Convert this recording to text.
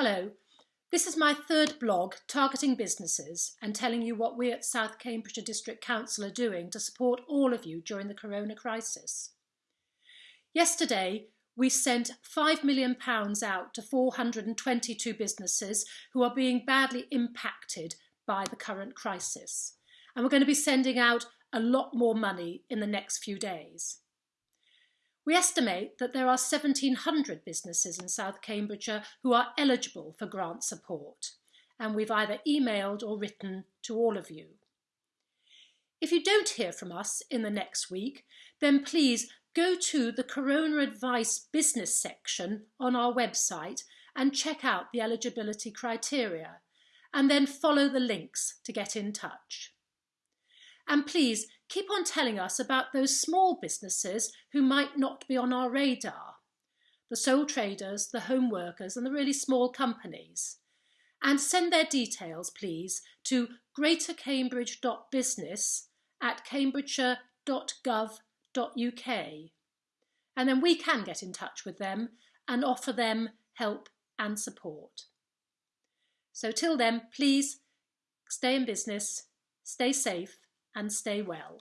Hello, this is my third blog targeting businesses and telling you what we at South Cambridgeshire District Council are doing to support all of you during the corona crisis. Yesterday, we sent £5 million out to 422 businesses who are being badly impacted by the current crisis. And we're going to be sending out a lot more money in the next few days. We estimate that there are 1,700 businesses in South Cambridgeshire who are eligible for grant support, and we've either emailed or written to all of you. If you don't hear from us in the next week, then please go to the Corona Advice Business section on our website and check out the eligibility criteria, and then follow the links to get in touch. And please keep on telling us about those small businesses who might not be on our radar. The sole traders, the home workers and the really small companies. And send their details, please, to greatercambridge.business at cambridgeshire.gov.uk. And then we can get in touch with them and offer them help and support. So till then, please stay in business, stay safe and stay well.